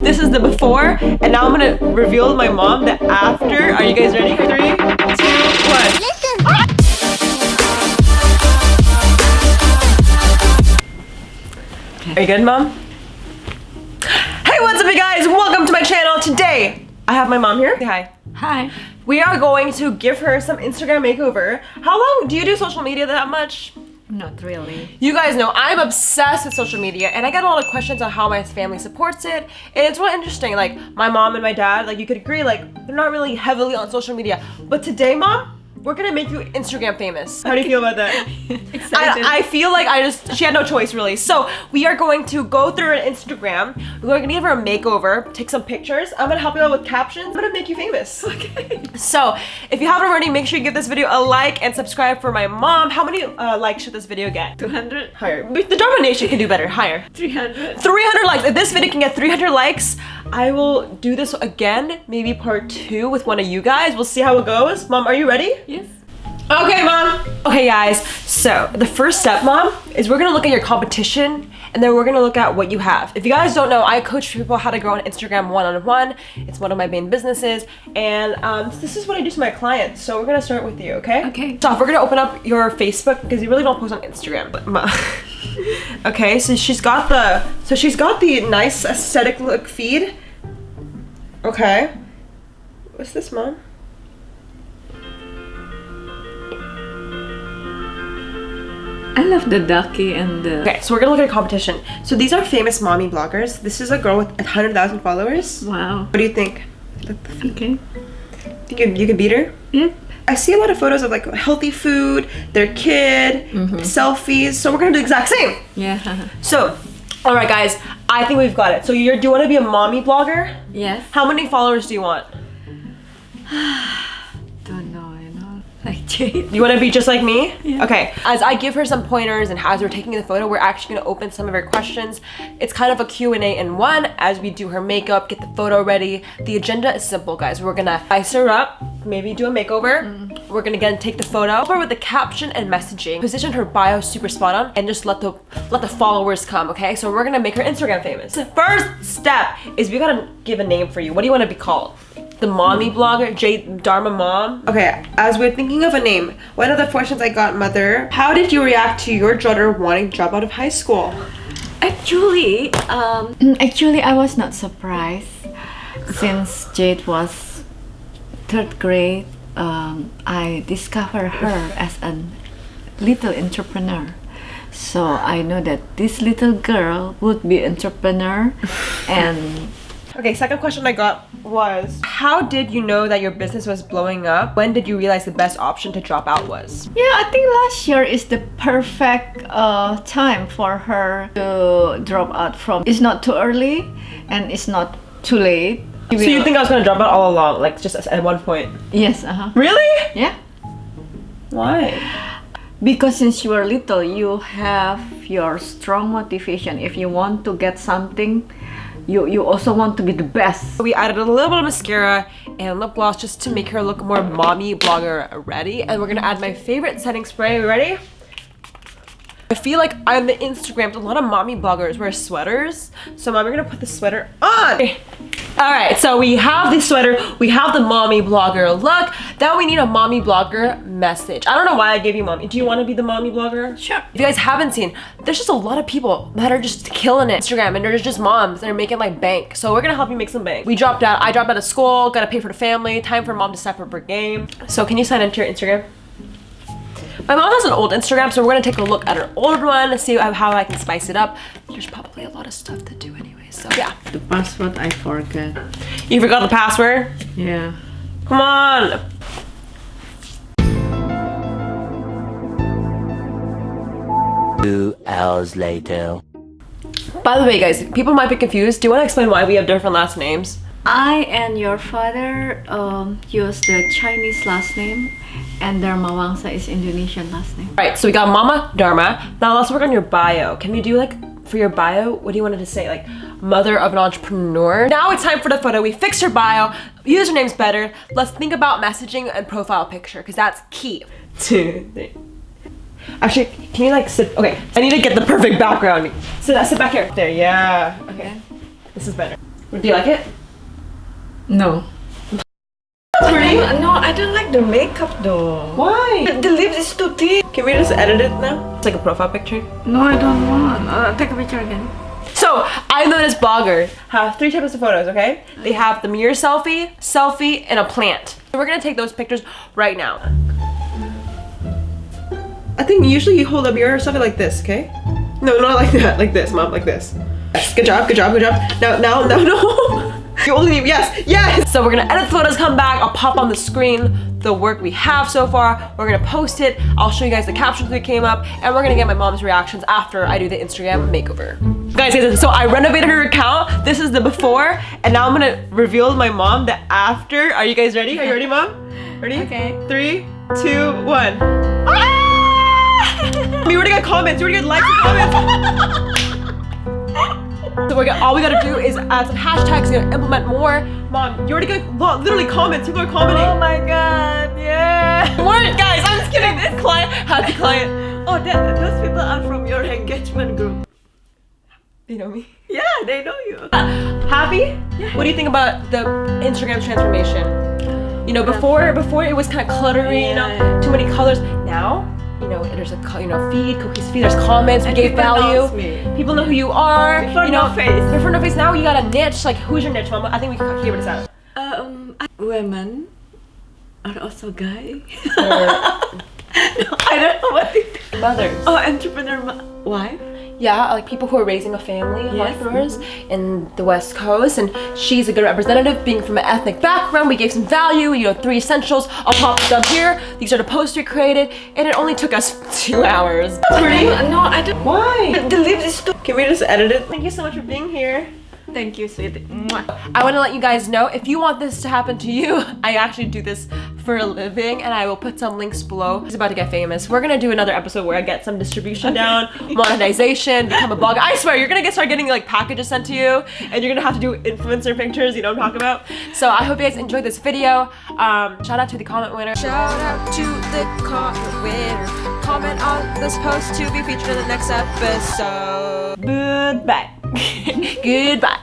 This is the before, and now I'm gonna reveal my mom the after. Are you guys ready? Three, two, one. Are you good, mom? Hey, what's up, you guys? Welcome to my channel. Today, I have my mom here. Say hi. Hi. We are going to give her some Instagram makeover. How long do you do social media that much? Not really. You guys know I'm obsessed with social media and I get a lot of questions on how my family supports it. And it's really interesting. Like my mom and my dad, like you could agree, like they're not really heavily on social media. But today, mom, we're gonna make you Instagram famous. How do you feel about that? Excited. I, I feel like I just she had no choice really. So we are going to go through an Instagram. We're going to give her a makeover, take some pictures. I'm gonna help you out with captions. I'm gonna make you famous. okay. So if you haven't already, make sure you give this video a like and subscribe for my mom. How many uh, likes should this video get? 200? Higher. The Dharma Nation can do better. Higher. 300? 300 likes. If this video can get 300 likes, I will do this again, maybe part two with one of you guys. We'll see how it goes. Mom, are you ready? Yes. Okay, mom. Okay, guys. So the first step, mom, is we're gonna look at your competition and then we're gonna look at what you have. If you guys don't know, I coach people how to grow on Instagram one-on-one. It's one of my main businesses, and um, this is what I do to my clients. So we're gonna start with you, okay? Okay. So we're gonna open up your Facebook because you really don't post on Instagram, but mom. okay, so she's got the so she's got the nice aesthetic look feed. Okay. What's this, mom? I love the ducky and the... Okay, so we're gonna look at a competition. So these are famous mommy bloggers. This is a girl with 100,000 followers. Wow. What do you think? Okay. Think you, you could beat her? Yep. I see a lot of photos of like healthy food, their kid, mm-hmm. selfies. So we're gonna do the exact same. Yeah. So, all right, guys, I think we've got it. So you're, do you want to be a mommy blogger? yes. How many followers do you want? Don't know, you know. Like Jade. You want to be just like me? Yeah. Okay. As I give her some pointers and as we're taking the photo, we're actually going to open some of her questions. It's kind of a Q&A in one as we do her makeup, get the photo ready. The agenda is simple, guys. We're going to ice her up, maybe do a makeover. Mm-hmm. We're going to again take the photo, help her with the caption and messaging, position her bio super spot on, and just let the let the followers come, okay? So we're going to make her Instagram famous. The first step is we got to give a name for you. What do you want to be called? The mommy blogger, J Dharma mom. Okay, as we're thinking of a name, one of the questions I got, mother, how did you react to your daughter wanting to drop out of high school? Actually, um, actually I was not surprised since Jade was third grade. Um, I discovered her as a little entrepreneur. So I know that this little girl would be entrepreneur and Okay, second question I got was, how did you know that your business was blowing up? When did you realize the best option to drop out was? Yeah, I think last year is the perfect uh, time for her to drop out from. It's not too early and it's not too late. So you think I was gonna drop out all along, like just at one point? Yes, uh-huh. Really? Yeah. Why? Because since you were little, you have your strong motivation. If you want to get something, you, you also want to be the best. We added a little bit of mascara and lip gloss just to make her look more mommy blogger ready. And we're gonna add my favorite setting spray. Ready? I feel like on the Instagrams, a lot of mommy bloggers wear sweaters. So mom, we're gonna put the sweater on. All right, so we have the sweater, we have the mommy blogger look. Now we need a mommy blogger message. I don't know why I gave you mommy. Do you wanna be the mommy blogger? Sure. If you guys haven't seen, there's just a lot of people that are just killing it. Instagram and they're just moms that are making like bank. So we're gonna help you make some bank. We dropped out, I dropped out of school, gotta pay for the family, time for mom to step up her game. So can you sign into your Instagram? My mom has an old Instagram, so we're gonna take a look at her old one, and see how I can spice it up. There's probably a lot of stuff to do anyway, so yeah. The password I forgot. You forgot the password? Yeah. Come on! Two hours later. By the way, guys, people might be confused. Do you want to explain why we have different last names? I and your father um, use the Chinese last name and Darmawangsa is Indonesian last name. Right, so we got Mama Dharma. Now let's work on your bio. Can we do like, for your bio, what do you want it to say? Like, mother of an entrepreneur. Now it's time for the photo. We fixed your bio. Username's better. Let's think about messaging and profile picture because that's key. Two, three. Actually, can you like sit? Okay, I need to get the perfect background. Sit, sit back here. There, yeah. Okay, this is better. Do you like it? No. Pretty? No, I don't like the makeup though. Why? The lips is too thick. Can we just edit it now? It's like a profile picture. No, I don't want. Uh, take a picture again. So I know this blogger have three types of photos, okay? They have the mirror selfie, selfie, and a plant. So we're gonna take those pictures right now. I think usually you hold a mirror or something like this, okay? No, not like that, like this, mom, like this. Yes, good job, good job, good job. Now, now, now, no. You only need, yes, yes. So we're gonna edit the photos, come back. I'll pop on the screen the work we have so far. We're gonna post it. I'll show you guys the captions that came up and we're gonna get my mom's reactions after I do the Instagram makeover. Guys, guys, so I renovated her account. This is the before and now I'm gonna reveal my mom the after. Are you guys ready? Are you ready, mom? Ready? Okay. Three, two, one. Ah! we already got comments. We already got likes and comments. So we're gonna, all we gotta do is add some hashtags, you know, implement more. Mom, you already got literally comments. People are commenting. Oh my god, yeah. More guys, I'm just kidding. This client, happy client. Oh, that, those people are from your engagement group. You know me. Yeah, they know you. Happy? Yeah. What do you think about the Instagram transformation? You know, before before it was kind of cluttery, you know, too many colors. Now, you know, there's a you know feed, cookies feed. There's comments. We And gave people value. me. People know who you are. Before you know, no face. Before no face. Now you got a niche. Like, who's your niche, Mama? I think we can figure this out. Um, women are also gay. Or no, I don't know what it mothers. Oh, entrepreneur ma- wife? Yeah, like people who are raising a family, Yes. entrepreneurs in the West Coast, and she's a good representative, being from an ethnic background. We gave some value, you know, three essentials. I'll pop them here. These are the posts we created, and it only took us two hours. Pretty? No, I don't. Why? The lips is too. Can we just edit it? Thank you so much for being here. Thank you, sweetie. I want to let you guys know if you want this to happen to you, I actually do this for a living and I will put some links below. He's about to get famous. We're gonna do another episode where I get some distribution down, monetization, become a blogger. I swear, you're gonna get start getting like packages sent to you and you're gonna have to do influencer pictures, you know what I'm talking about? So I hope you guys enjoyed this video. Um, shout out to the comment winner. Shout out to the comment winner. Comment on this post to be featured in the next episode. Goodbye. Goodbye.